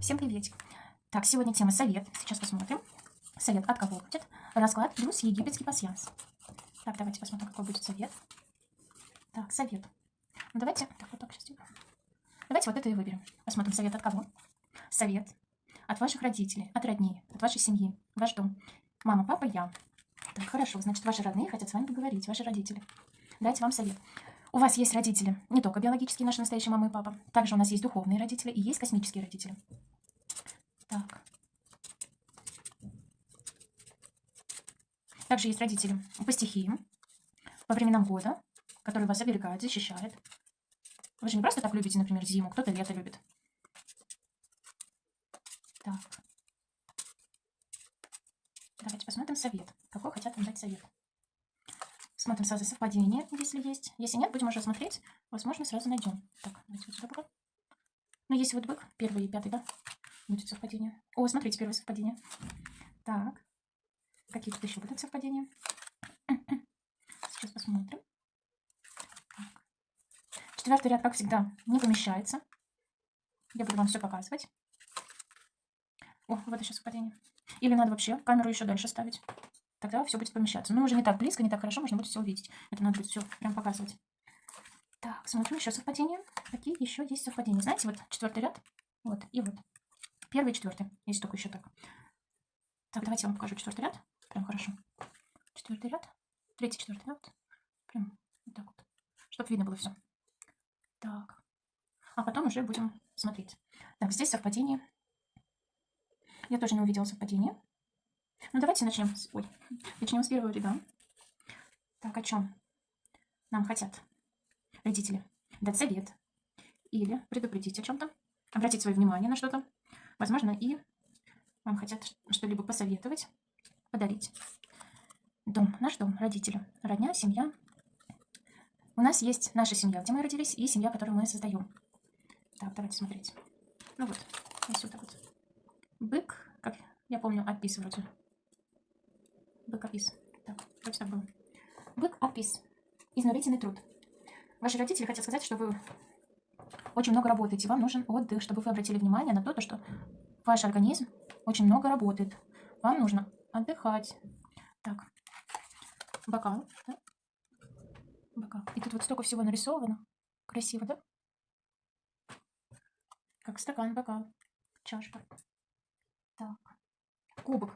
Всем приветик. Так, сегодня тема совет. Сейчас посмотрим. Совет от кого будет? Расклад плюс египетский пасьянс. Так, давайте посмотрим, какой будет совет. Так, совет. Ну, давайте, так, вот так. Давайте вот это и выберем. Посмотрим, совет от кого? Совет от ваших родителей, от родней, от вашей семьи, ваш дом. Мама, папа, я. Так, хорошо, значит, ваши родные хотят с вами поговорить, ваши родители. Дайте вам совет. У вас есть родители, не только биологические, наши настоящие мама и папа. Также у нас есть духовные родители и есть космические родители. Так. Также есть родители по стихиям, по временам года, которые вас оберегают, защищают. Вы же не просто так любите, например, зиму, кто-то лето любит. Так. Давайте посмотрим совет. Какой хотят вам дать совет. Смотрим сразу совпадение, если есть. Если нет, будем уже смотреть. Возможно, сразу найдем. Так, давайте вот сюда. Ну, если вот бык, первый и пятый, да? Будет совпадение. О, смотрите, первое совпадение. Так. Какие тут еще будут совпадения? Сейчас посмотрим. Так. Четвертый ряд, как всегда, не помещается. Я буду вам все показывать. О, вот еще совпадение. Или надо вообще камеру еще дальше ставить. Тогда все будет помещаться. Но уже не так близко, не так хорошо, можно будет все увидеть. Это надо будет все прям показывать. Так, смотрим еще совпадения. Какие еще есть совпадения? Знаете, вот четвертый ряд. Вот, и вот. Первый и четвертый, если только еще так. Так, давайте я вам покажу четвертый ряд. Прям хорошо. Четвертый ряд. Третий, четвертый ряд. Прям вот так вот. Чтобы видно было все. Так. А потом уже будем смотреть. Так, здесь совпадение. Я тоже не увидела совпадение. Ну, давайте начнем с... Ой, начнем с первого ряда. Так, о чем нам хотят родители? Дать совет. Или предупредить о чем-то. Обратить свое внимание на что-то. Возможно, и вам хотят что-либо посоветовать, подарить. Дом, наш дом, родители, родня, семья. У нас есть наша семья, где мы родились, и семья, которую мы создаем. Так, давайте смотреть. Ну вот, вот вот. Бык, как я помню, опис вроде. Бык опис. Так, вроде так было. Бык опис. Изнурительный труд. Ваши родители хотят сказать, что вы очень много работаете, вам нужен отдых, чтобы вы обратили внимание на то, что ваш организм очень много работает. Вам нужно отдыхать. Так, бокал, да? Бокал. И тут вот столько всего нарисовано. Красиво, да? Как стакан, бокал, чашка. Так, кубок.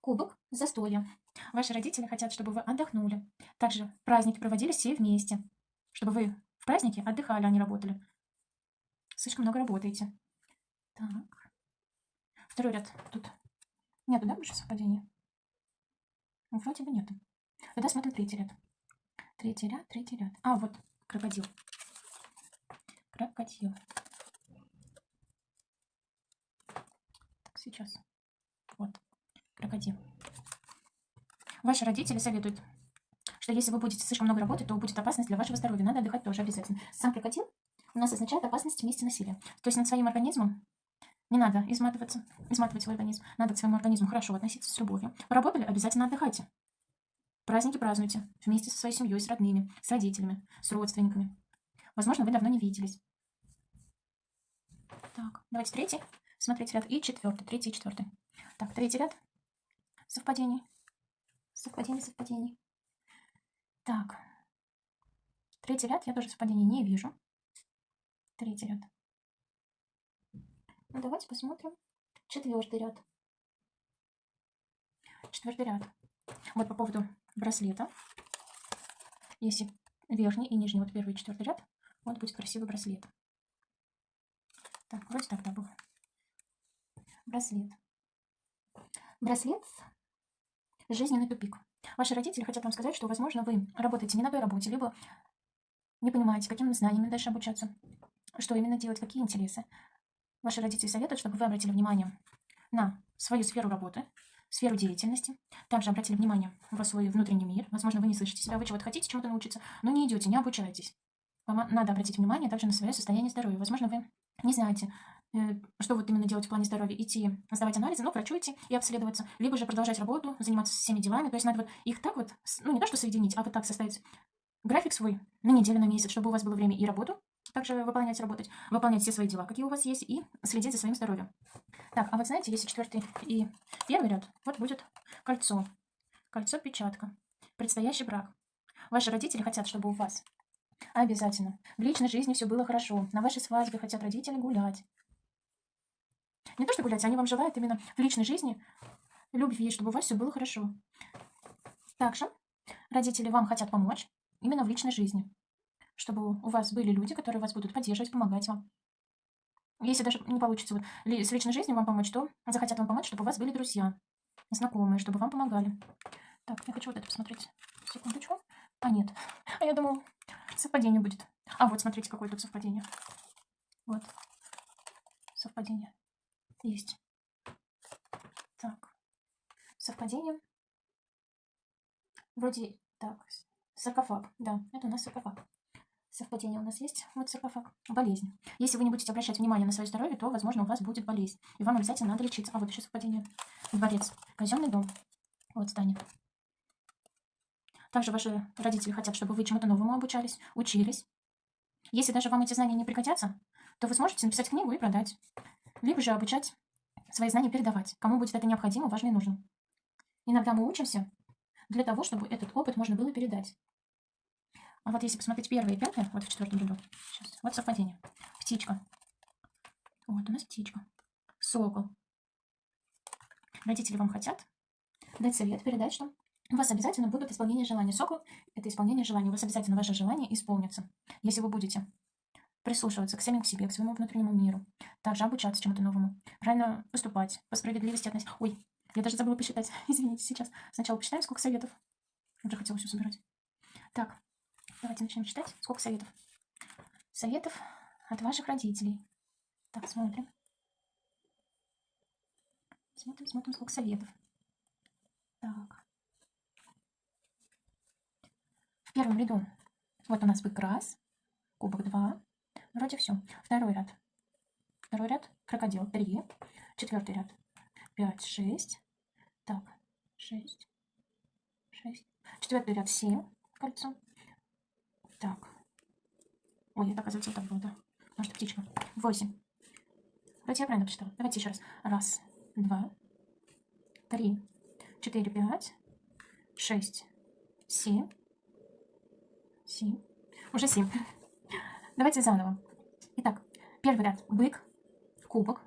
Кубок застоя. Ваши родители хотят, чтобы вы отдохнули. Также праздники проводили все вместе. Чтобы вы в празднике отдыхали, не работали. Слишком много работаете. Так. Второй ряд. Тут нету, да, больше совпадения? Ну, вроде бы нету. Тогда смотрим третий ряд. Третий ряд, третий ряд. А, вот, крокодил. Крокодил. Так, сейчас. Вот, крокодил. Ваши родители советуют, что если вы будете слишком много работать, то будет опасность для вашего здоровья. Надо отдыхать тоже обязательно. Сам крокодил у нас означает опасность вместе насилия. То есть над своим организмом не надо изматываться, изматывать свой организм. Надо к своему организму хорошо относиться с любовью. Поработали, обязательно отдыхайте. Праздники празднуйте вместе со своей семьей, с родными, с родителями, с родственниками. Возможно, вы давно не виделись. Так, давайте третий. Смотрите ряд. И четвертый. Третий и четвертый. Так, третий ряд. Совпадений. Совпадений, совпадений. Так. Третий ряд я тоже совпадений не вижу. Третий ряд. Ну, давайте посмотрим. Четвертый ряд. Четвертый ряд. Вот по поводу браслета. Если верхний и нижний, вот первый и четвертый ряд, вот будет красивый браслет. Так, вроде так, да, был. Браслет. Браслет – жизненный тупик. Ваши родители хотят вам сказать, что, возможно, вы работаете не на той работе, либо не понимаете, какими знаниями дальше обучаться что именно делать, какие интересы. Ваши родители советуют, чтобы вы обратили внимание на свою сферу работы, сферу деятельности. Также обратили внимание в свой внутренний мир. Возможно, вы не слышите себя, вы чего-то хотите чему-то научиться, но не идете, не обучаетесь. Вам надо обратить внимание также на свое состояние здоровья. Возможно, вы не знаете, что вот именно делать в плане здоровья. Идти сдавать анализы, ну, врачу идти и обследоваться. Либо же продолжать работу, заниматься всеми делами. То есть надо вот их так вот, ну, не то, что соединить, а вот так составить график свой на неделю, на месяц, чтобы у вас было время и работу также выполнять, работать, выполнять все свои дела, какие у вас есть, и следить за своим здоровьем. Так, а вот знаете, если четвертый и первый ряд, вот будет кольцо. Кольцо-печатка. Предстоящий брак. Ваши родители хотят, чтобы у вас обязательно в личной жизни все было хорошо. На вашей свадьбе хотят родители гулять. Не то, что гулять, они вам желают именно в личной жизни любви, чтобы у вас все было хорошо. Также родители вам хотят помочь именно в личной жизни, чтобы у вас были люди, которые вас будут поддерживать, помогать вам. Если даже не получится вот, с личной жизнью вам помочь, то захотят вам помочь, чтобы у вас были друзья, знакомые, чтобы вам помогали. Так, я хочу вот это посмотреть. Секундочку. А, нет. А я думал, совпадение будет. А, вот, смотрите, какое тут совпадение. Вот. Совпадение. Есть. Так. Совпадение. Вроде так. Саркофаг. Да, это у нас саркофаг. Совпадение у нас есть. Вот саркофаг. Болезнь. Если вы не будете обращать внимание на свое здоровье, то, возможно, у вас будет болезнь. И вам обязательно надо лечиться. А вот еще совпадение. Дворец. Казенный дом. Вот здание. Также ваши родители хотят, чтобы вы чему-то новому обучались, учились. Если даже вам эти знания не пригодятся, то вы сможете написать книгу и продать. Либо же обучать свои знания передавать, кому будет это необходимо, важно и нужно. Иногда мы учимся для того, чтобы этот опыт можно было передать. А вот если посмотреть первое и пятое, вот в четвертом ряду, сейчас, вот совпадение. Птичка. Вот у нас птичка. Сокол. Родители вам хотят дать совет, передать, что у вас обязательно будут исполнение желаний. Сокол – это исполнение желаний. У вас обязательно ваше желание исполнится, если вы будете прислушиваться к самим к себе, к своему внутреннему миру, также обучаться чему-то новому, правильно поступать, по справедливости относиться. Ой, я даже забыла посчитать. Извините, сейчас. Сначала посчитаем, сколько советов. Уже хотела все собирать. Так, давайте начнем читать. Сколько советов? Советов от ваших родителей. Так, смотрим. Смотрим, смотрим, сколько советов. Так. В первом ряду вот у нас бык раз, кубок два. Вроде все. Второй ряд. Второй ряд крокодил три. Четвертый ряд 5, 6. Так, 6, 6. Четвертый ряд 7 кольцо. Так. Ой, это, оказывается, вот так было, да. Может, птичка. 8. Давайте я правильно посчитала. Давайте еще раз. Раз, два, три, четыре, пять, шесть, семь, семь. Уже семь. Давайте заново. Итак, первый ряд. Бык, кубок,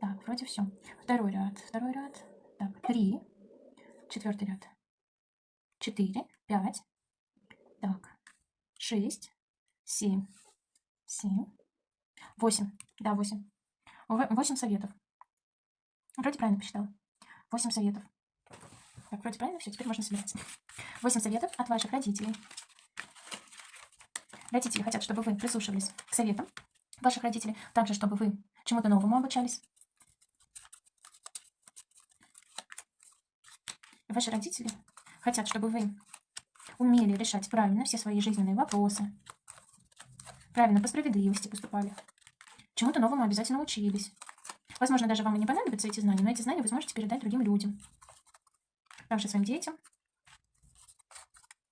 так, вроде все. Второй ряд, второй ряд. Так, три. Четвертый ряд. Четыре, пять. Так, шесть, семь, семь, восемь. Да, восемь. Восемь советов. Вроде правильно посчитала. Восемь советов. Так, вроде правильно все, теперь можно собирать. Восемь советов от ваших родителей. Родители хотят, чтобы вы прислушивались к советам ваших родителей. Также, чтобы вы чему-то новому обучались. Ваши родители хотят, чтобы вы умели решать правильно все свои жизненные вопросы, правильно по справедливости поступали, чему-то новому обязательно учились. Возможно, даже вам и не понадобятся эти знания, но эти знания вы сможете передать другим людям. Также своим детям,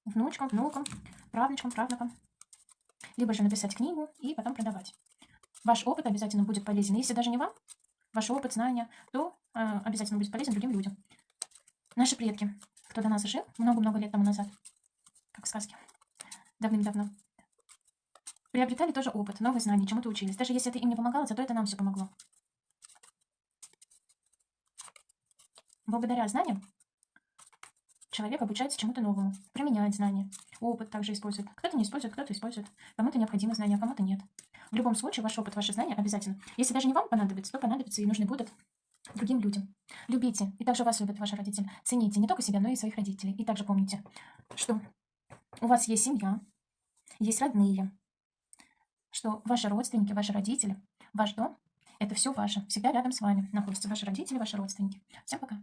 внучкам, внукам, правнучкам, правнукам. Либо же написать книгу и потом продавать. Ваш опыт обязательно будет полезен. Если даже не вам, ваш опыт, знания, то э, обязательно будет полезен другим людям. Наши предки, кто до нас жил много-много лет тому назад, как в сказке, давным-давно, приобретали тоже опыт, новые знания, чему-то учились. Даже если это им не помогало, зато это нам все помогло. Благодаря знаниям человек обучается чему-то новому, применяет знания, опыт также использует. Кто-то не использует, кто-то использует. Кому-то необходимы знания, а кому-то нет. В любом случае, ваш опыт, ваши знания обязательно. Если даже не вам понадобится, то понадобится и нужны будут другим людям. Любите, и также вас любят ваши родители. Цените не только себя, но и своих родителей. И также помните, что у вас есть семья, есть родные, что ваши родственники, ваши родители, ваш дом – это все ваше. Всегда рядом с вами находятся ваши родители, ваши родственники. Всем пока.